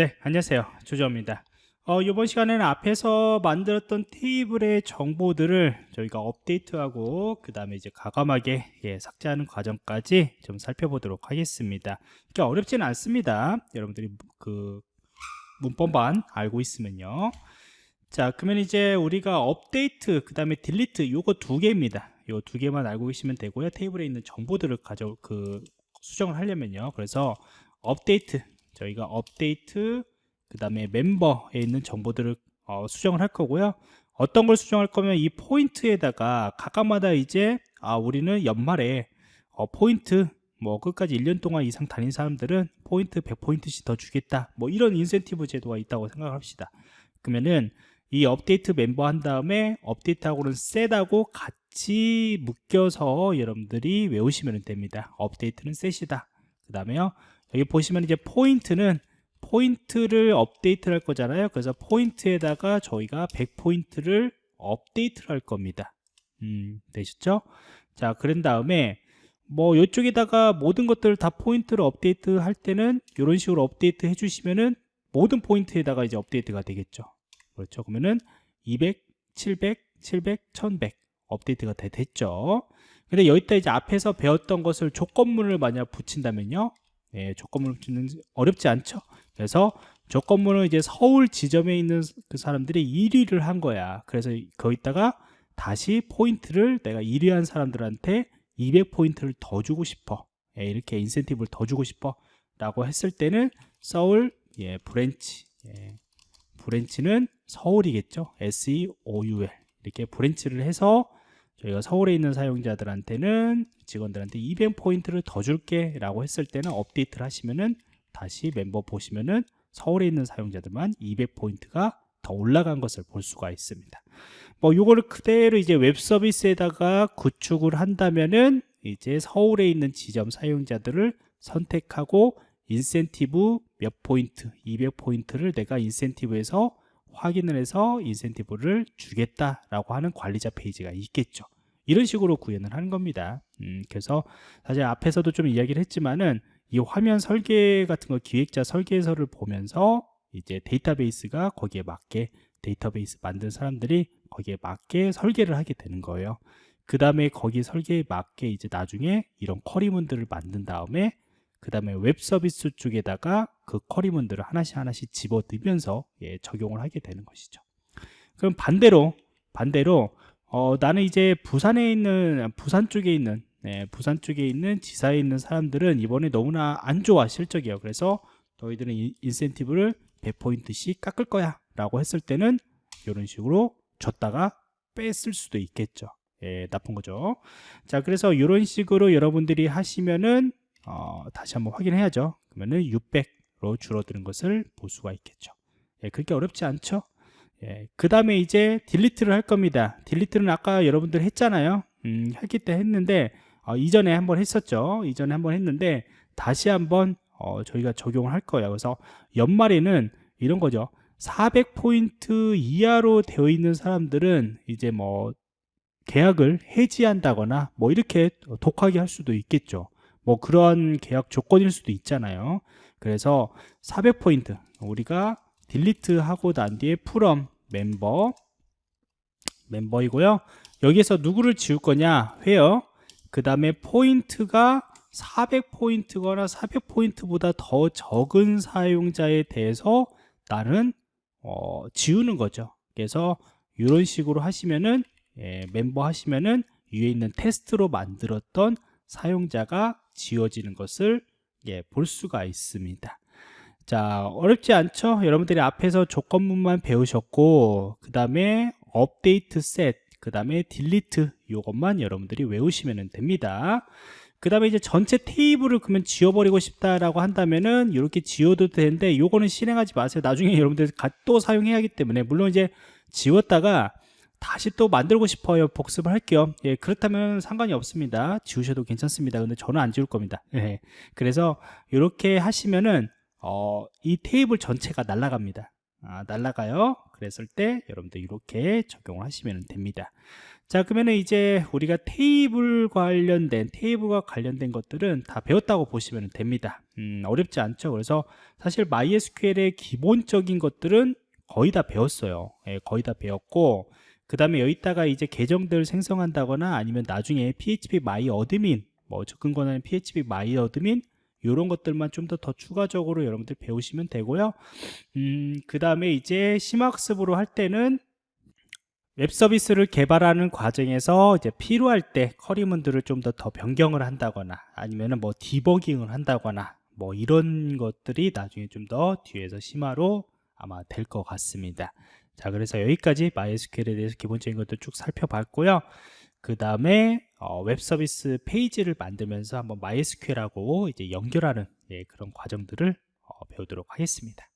네, 안녕하세요. 조정입니다. 어, 이번 시간에는 앞에서 만들었던 테이블의 정보들을 저희가 업데이트하고 그 다음에 이제 과감하게 예, 삭제하는 과정까지 좀 살펴보도록 하겠습니다. 이게 어렵지는 않습니다. 여러분들이 그 문법만 알고 있으면요. 자, 그러면 이제 우리가 업데이트 그 다음에 딜리트 요거 두 개입니다. 요 두 개만 알고 계시면 되고요. 테이블에 있는 정보들을 가져 그 수정을 하려면요. 그래서 업데이트 저희가 업데이트 그 다음에 멤버에 있는 정보들을 어, 수정을 할 거고요. 어떤 걸 수정할 거면 이 포인트에다가 각각마다 이제 아 우리는 연말에 어, 포인트 뭐 끝까지 1년 동안 이상 다닌 사람들은 포인트 100포인트씩 더 주겠다. 뭐 이런 인센티브 제도가 있다고 생각합시다. 그러면은 이 update member 한 다음에 update하고는 set하고 같이 묶여서 여러분들이 외우시면 됩니다. update는 set이다. 그 다음에요 여기 보시면 이제 포인트는 포인트를 업데이트를 할 거잖아요. 그래서 포인트에다가 저희가 100포인트를 업데이트를 할 겁니다. 음, 되셨죠? 자 그런 다음에 뭐 이쪽에다가 모든 것들을 다 포인트를 업데이트 할 때는 이런 식으로 업데이트 해주시면은 모든 포인트에다가 이제 업데이트가 되겠죠. 그렇죠? 그러면은 200, 700, 700, 1100 업데이트가 다 됐죠? 근데 여기다 이제 앞에서 배웠던 것을 조건문을 만약 붙인다면요 예, 조건문을 붙이는 어렵지 않죠. 그래서 조건문은 이제 서울 지점에 있는 그 사람들이 1위를 한 거야. 그래서 거기다가 다시 포인트를 내가 1위 한 사람들한테 200포인트를 더 주고 싶어. 예, 이렇게 인센티브를 더 주고 싶어 라고 했을 때는 서울 예, branch 예, branch는 서울이겠죠. SEOUL 이렇게 branch를 해서 저희가 서울에 있는 사용자들한테는 직원들한테 200포인트를 더 줄게 라고 했을 때는 업데이트를 하시면은 다시 멤버 보시면은 서울에 있는 사용자들만 200포인트가 더 올라간 것을 볼 수가 있습니다. 뭐 요거를 그대로 이제 웹 서비스에다가 구축을 한다면은 이제 서울에 있는 지점 사용자들을 선택하고 인센티브 몇 포인트 200포인트를 내가 인센티브에서 확인을 해서 인센티브를 주겠다라고 하는 관리자 페이지가 있겠죠. 이런 식으로 구현을 하는 겁니다. 음, 그래서 사실 앞에서도 좀 이야기를 했지만은 이 화면 설계 같은 거 기획자 설계서를 보면서 이제 데이터베이스가 거기에 맞게 데이터베이스 만든 사람들이 거기에 맞게 설계를 하게 되는 거예요. 그 다음에 거기 설계에 맞게 이제 나중에 이런 query문들을 만든 다음에 그 다음에 웹 서비스 쪽에다가 그 query문들을 하나씩 하나씩 집어넣으면서 예, 적용을 하게 되는 것이죠. 그럼 반대로 반대로 어, 나는 이제 부산에 있는 부산 쪽에 있는 네, 부산 쪽에 있는 지사에 있는 사람들은 이번에 너무나 안 좋아 실적이에요. 그래서 너희들은 인센티브를 100포인트씩 깎을 거야 라고 했을 때는 이런 식으로 줬다가 뺐을 수도 있겠죠. 예, 나쁜 거죠. 자 그래서 이런 식으로 여러분들이 하시면은 어, 다시 한번 확인해야죠. 그러면은 600 로 줄어드는 것을 볼 수가 있겠죠. 예, 그렇게 어렵지 않죠? 예, 그 다음에 이제 딜리트를 할 겁니다. 딜리트는 아까 여러분들 했잖아요. 음, 했기 때 했는데 어, 이전에 한번 했었죠. 이전에 한번 했는데 다시 한번 어, 저희가 적용을 할 거예요. 그래서 연말에는 이런 거죠. 400포인트 이하로 되어 있는 사람들은 이제 뭐 계약을 해지한다거나 뭐 이렇게 독하게 할 수도 있겠죠. 뭐 그런 계약 조건일 수도 있잖아요 그래서 400포인트 우리가 delete 하고 난 뒤에 from member member이고요. 여기에서 누구를 지울 거냐 회어 그 다음에 포인트가 400포인트거나 400포인트보다 더 적은 사용자에 대해서 나는 어, 지우는 거죠. 그래서 이런 식으로 하시면은 예, 멤버 하시면은 위에 있는 테스트로 만들었던 사용자가 지워지는 것을 예, 볼 수가 있습니다. 자 어렵지 않죠? 여러분들이 앞에서 조건문만 배우셨고 그 다음에 업데이트 셋 그 다음에 딜리트 이것만 여러분들이 외우시면 됩니다. 그 다음에 이제 전체 테이블을 그러면 지워버리고 싶다라고 한다면은 이렇게 지워도 되는데 요거는 실행하지 마세요. 나중에 여러분들 또 사용해야 하기 때문에. 물론 이제 지웠다가 다시 또 만들고 싶어요 복습을 할게요 예, 그렇다면 상관이 없습니다 지우셔도 괜찮습니다 근데 저는 안 지울 겁니다 예, 그래서 이렇게 하시면은 어, 이 테이블 전체가 날아갑니다 아, 날라가요. 그랬을 때 여러분들 이렇게 적용을 하시면 됩니다. 자 그러면은 이제 우리가 테이블 관련된 테이블과 관련된 것들은 다 배웠다고 보시면 됩니다. 음, 어렵지 않죠. 그래서 사실 MySQL의 기본적인 것들은 거의 다 배웠어요. 예, 거의 다 배웠고 그 다음에 여기다가 이제 계정들 생성한다거나 아니면 나중에 PHP MyAdmin 뭐 접근 권한의 PHP MyAdmin 이런 것들만 좀 더 더 추가적으로 여러분들 배우시면 되고요. 음, 그 다음에 이제 심학습으로 할 때는 웹 서비스를 개발하는 과정에서 이제 필요할 때 커리문들을 좀 더 더 변경을 한다거나 아니면은 뭐 디버깅을 한다거나 뭐 이런 것들이 나중에 좀 더 뒤에서 심화로 아마 될 것 같습니다. 자, 그래서 여기까지 MySQL에 대해서 기본적인 것들 쭉 살펴봤고요. 그 다음에 어, 웹 서비스 페이지를 만들면서 한번 MySQL하고 이제 연결하는 예, 그런 과정들을 어, 배우도록 하겠습니다.